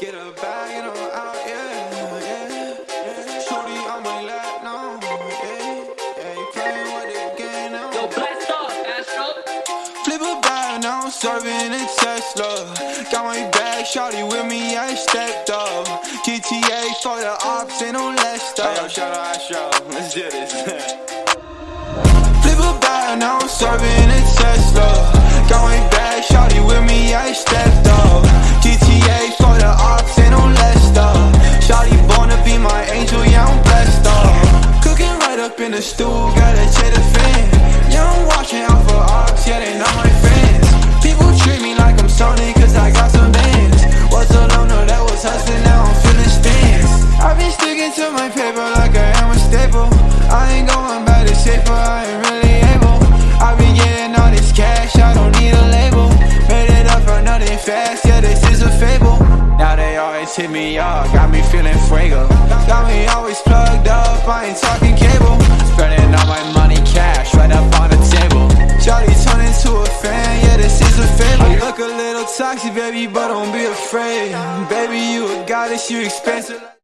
Get a bag and I'm out, yeah, yeah, yeah. Shorty on my lap, no, yeah, yeah. You playing with the game now. Yo, blast off, Astro. Flip a bag, now I'm serving a Tesla. Got my bag, shorty with me, I stepped up. GTA for the ops, ain't no less stuff. Hey, yo, shout out Astro. Let's do this. Flip a bag, now I'm serving a Tesla. The stool, gotta check the fan. Yeah, I'm watching for ops, yeah, they not my friends. People treat me like I'm Sony, cause I got some bands. Was alone, no, that was hustling, now I'm feeling stands. I've been sticking to my paper like I am a staple. I ain't going back to safer, I ain't really able. I've been getting all this cash, I don't need a label. Made it up for nothing fast, yeah, this is a fable. Now they always hit me up, got me feeling fuego. Toxic, baby, but don't be afraid. Baby, you a goddess, you expensive.